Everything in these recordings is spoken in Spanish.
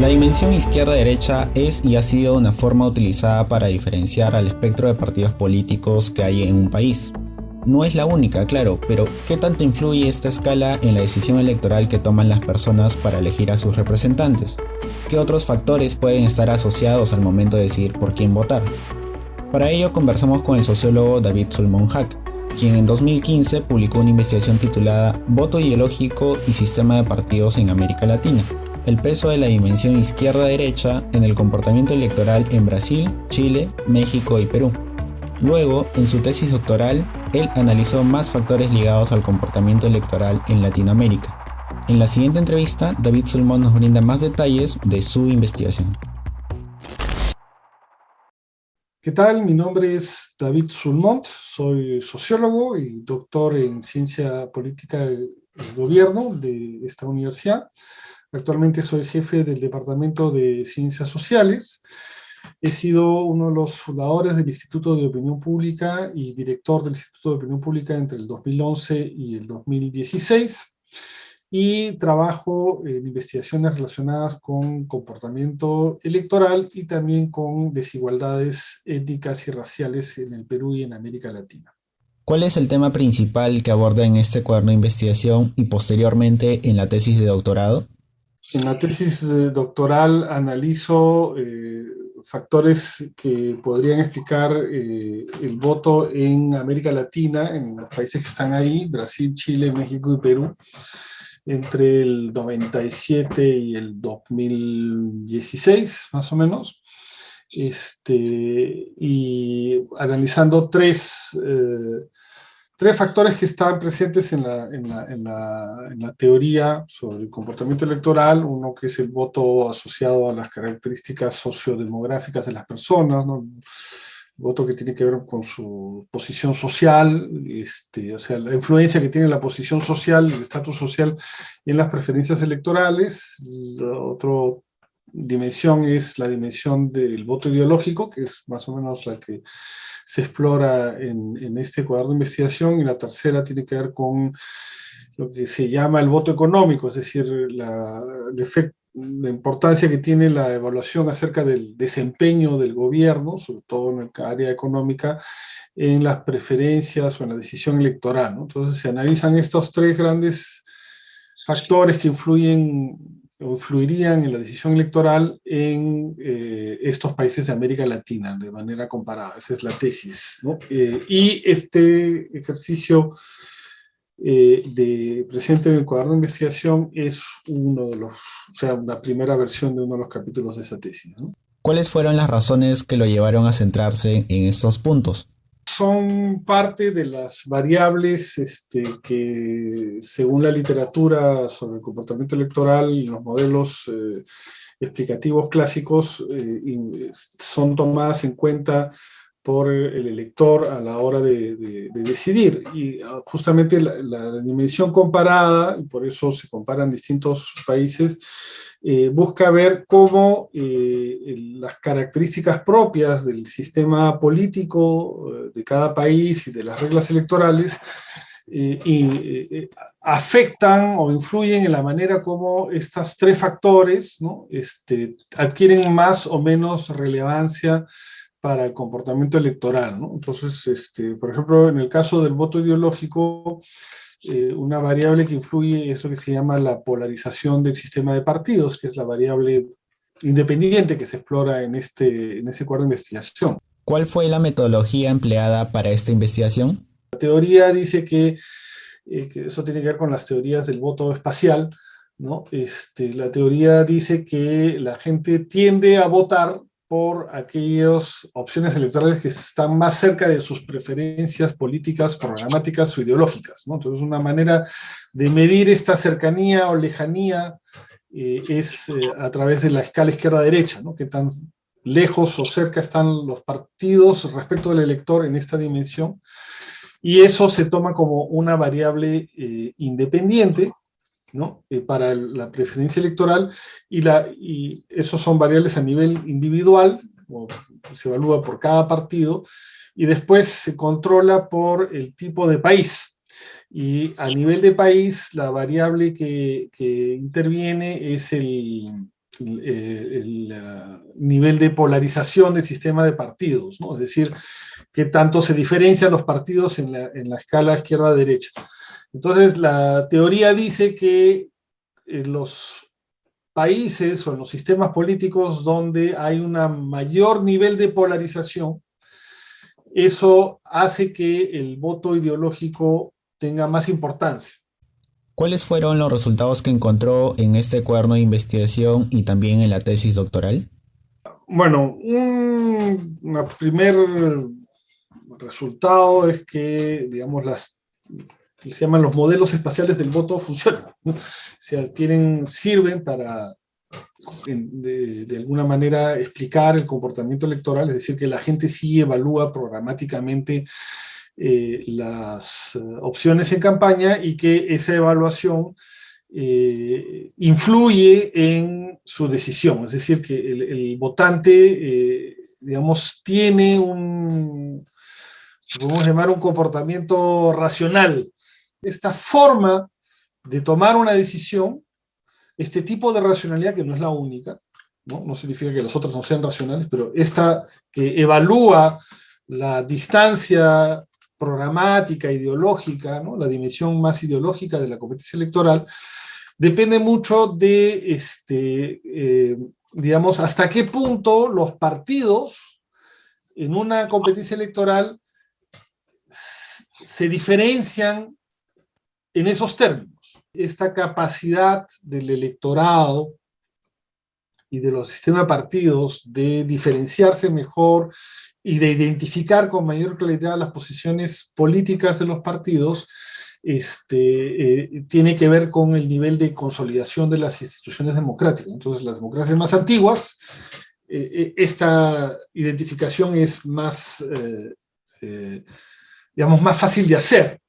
La dimensión izquierda-derecha es y ha sido una forma utilizada para diferenciar al espectro de partidos políticos que hay en un país. No es la única, claro, pero ¿qué tanto influye esta escala en la decisión electoral que toman las personas para elegir a sus representantes? ¿Qué otros factores pueden estar asociados al momento de decidir por quién votar? Para ello conversamos con el sociólogo David Solomon Hack, quien en 2015 publicó una investigación titulada Voto ideológico y sistema de partidos en América Latina, el peso de la dimensión izquierda-derecha en el comportamiento electoral en Brasil, Chile, México y Perú. Luego, en su tesis doctoral, él analizó más factores ligados al comportamiento electoral en Latinoamérica. En la siguiente entrevista, David Sulmón nos brinda más detalles de su investigación. ¿Qué tal? Mi nombre es David Sulmont, soy sociólogo y doctor en ciencia política y gobierno de esta universidad. Actualmente soy jefe del Departamento de Ciencias Sociales. He sido uno de los fundadores del Instituto de Opinión Pública y director del Instituto de Opinión Pública entre el 2011 y el 2016 y trabajo en investigaciones relacionadas con comportamiento electoral y también con desigualdades étnicas y raciales en el Perú y en América Latina. ¿Cuál es el tema principal que aborda en este cuaderno de investigación y posteriormente en la tesis de doctorado? En la tesis doctoral analizo eh, factores que podrían explicar eh, el voto en América Latina, en los países que están ahí, Brasil, Chile, México y Perú, entre el 97 y el 2016, más o menos. Este, y analizando tres, eh, tres factores que estaban presentes en la, en, la, en, la, en la, teoría sobre el comportamiento electoral, uno que es el voto asociado a las características sociodemográficas de las personas, ¿no? Voto que tiene que ver con su posición social, este, o sea, la influencia que tiene la posición social, el estatus social en las preferencias electorales. La otra dimensión es la dimensión del voto ideológico, que es más o menos la que se explora en, en este cuadro de investigación, y la tercera tiene que ver con lo que se llama el voto económico, es decir, la, el efecto la importancia que tiene la evaluación acerca del desempeño del gobierno, sobre todo en el área económica, en las preferencias o en la decisión electoral. Entonces se analizan estos tres grandes factores que influyen o influirían en la decisión electoral en eh, estos países de América Latina de manera comparada. Esa es la tesis. Eh, y este ejercicio eh, de, presente en el cuaderno de investigación es uno de los, o sea, una primera versión de uno de los capítulos de esa tesis. ¿Cuáles fueron las razones que lo llevaron a centrarse en estos puntos? Son parte de las variables este, que, según la literatura sobre el comportamiento electoral y los modelos eh, explicativos clásicos, eh, son tomadas en cuenta por el elector a la hora de, decidir. Y ah, justamente la, dimensión comparada, y por eso se comparan distintos países, eh, busca ver cómo eh, las características propias del sistema político eh, de cada país y de las reglas electorales y, afectan o influyen en la manera como estos tres factores este, adquieren más o menos relevancia para el comportamiento electoral. ¿no? Entonces, este, por ejemplo, en el caso del voto ideológico, eh, una variable que influye es lo que se llama la polarización del sistema de partidos, que es la variable independiente que se explora en, este, en ese cuadro de investigación. ¿Cuál fue la metodología empleada para esta investigación? La teoría dice que, eh, que eso tiene que ver con las teorías del voto espacial, ¿no? Este, la teoría dice que la gente tiende a votar por aquellas opciones electorales que están más cerca de sus preferencias políticas, programáticas o ideológicas. Entonces, una manera de medir esta cercanía o lejanía eh, es eh, a través de la escala izquierda-derecha, ¿no? que tan lejos o cerca están los partidos respecto del elector en esta dimensión, y eso se toma como una variable eh, independiente ¿no? Eh, para la preferencia electoral y, esos son variables a nivel individual, o se evalúa por cada partido, y después se controla por el tipo de país. Y a nivel de país, la variable que, interviene es el, el, nivel de polarización del sistema de partidos, ¿no? es decir, qué tanto se diferencian los partidos en la, en la escala izquierda-derecha. Entonces, la teoría dice que en los países o en los sistemas políticos donde hay un mayor nivel de polarización, eso hace que el voto ideológico tenga más importancia. ¿Cuáles fueron los resultados que encontró en este cuaderno de investigación y también en la tesis doctoral? Bueno, un primer resultado es que, digamos, las se llaman los modelos espaciales del voto funcionan. O sea, tienen, sirven para, de, alguna manera, explicar el comportamiento electoral, es decir, que la gente sí evalúa programáticamente eh, las eh, opciones en campaña y que esa evaluación eh, influye en su decisión, es decir, que el, votante, digamos, tiene un, podemos llamar un comportamiento racional esta forma de tomar una decisión, este tipo de racionalidad, que no es la única, ¿no? significa que los otros no sean racionales, pero esta que evalúa la distancia programática, ideológica, ¿no? la dimensión más ideológica de la competencia electoral, depende mucho de, este, eh, digamos, hasta qué punto los partidos en una competencia electoral se diferencian en esos términos. Esta capacidad del electorado y de los sistemas de partidos de diferenciarse mejor y de identificar con mayor claridad las posiciones políticas de los partidos, este, eh, tiene que ver con el nivel de consolidación de las instituciones democráticas. Entonces, las democracias más antiguas, eh, eh, esta identificación es más, digamos, más fácil de hacer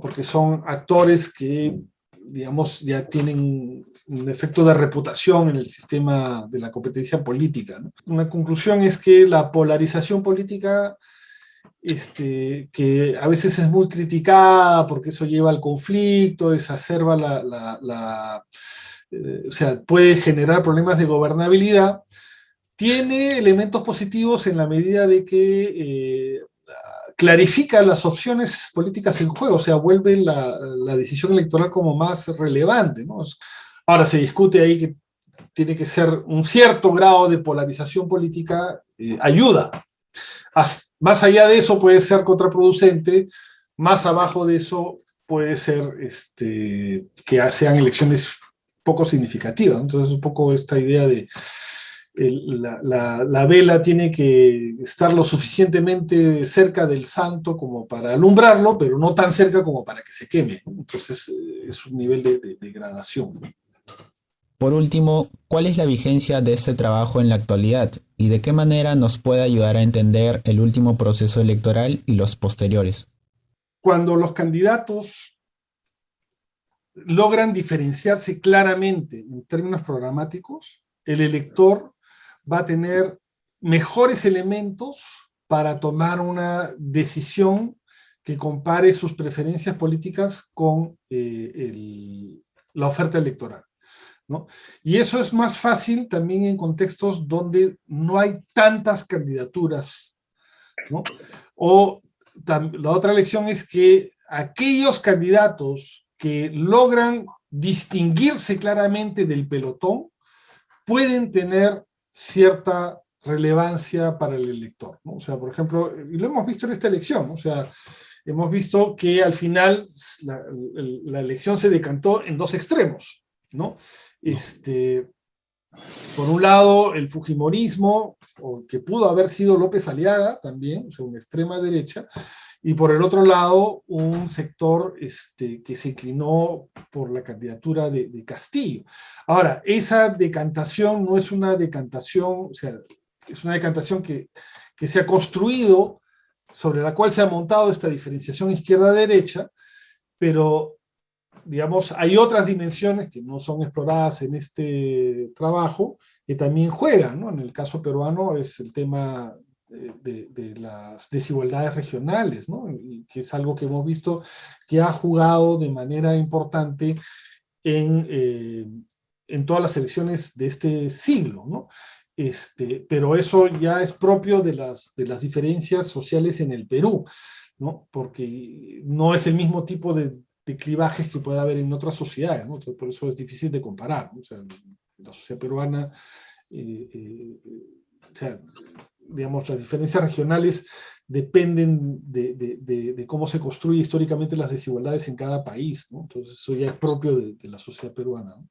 porque son actores que, digamos, ya tienen un efecto de reputación en el sistema de la competencia política. Una conclusión es que la polarización política, este, que a veces es muy criticada porque eso lleva al conflicto, la, eh, o sea, puede generar problemas de gobernabilidad, tiene elementos positivos en la medida de que eh, clarifica las opciones políticas en juego, o sea, vuelve la, decisión electoral como más relevante. Ahora se discute ahí que tiene que ser un cierto grado de polarización política, eh, ayuda. más allá de eso puede ser contraproducente, más abajo de eso puede ser este, que sean elecciones poco significativas. Entonces un poco esta idea de la, vela tiene que estar lo suficientemente cerca del santo como para alumbrarlo, pero no tan cerca como para que se queme. Entonces eh, es un nivel de, degradación. Por último, ¿cuál es la vigencia de este trabajo en la actualidad y de qué manera nos puede ayudar a entender el último proceso electoral y los posteriores? Cuando los candidatos logran diferenciarse claramente en términos programáticos, el elector va a tener mejores elementos para tomar una decisión que compare sus preferencias políticas con eh, la oferta electoral. Y eso es más fácil también en contextos donde no hay tantas candidaturas. O la otra lección es que aquellos candidatos que logran distinguirse claramente del pelotón pueden tener cierta relevancia para el elector. ¿no? O sea, por ejemplo, y lo hemos visto en esta elección, o sea, hemos visto que al final la, elección se decantó en dos extremos, ¿no? Este, por un lado, el Fujimorismo, o que pudo haber sido López Aliaga también, o sea, una extrema derecha, y por el otro lado, un sector este, que se inclinó por la candidatura de, Castillo. Ahora, esa decantación no es una decantación, o sea, es una decantación que, que se ha construido, sobre la cual se ha montado esta diferenciación izquierda-derecha, pero digamos, hay otras dimensiones que no son exploradas en este trabajo, que también juegan, ¿no? En el caso peruano es el tema de, las desigualdades regionales, ¿no? Y que es algo que hemos visto que ha jugado de manera importante en, eh, en todas las elecciones de este siglo. Este, pero eso ya es propio de las, de las diferencias sociales en el Perú, ¿no? Porque no es el mismo tipo de, de clivajes que puede haber en otras sociedades, por eso es difícil de comparar, o sea, la sociedad peruana, eh, eh, o sea, digamos, las diferencias regionales dependen de, de, cómo se construye históricamente las desigualdades en cada país, ¿no? Entonces eso ya es propio de, la sociedad peruana. ¿no?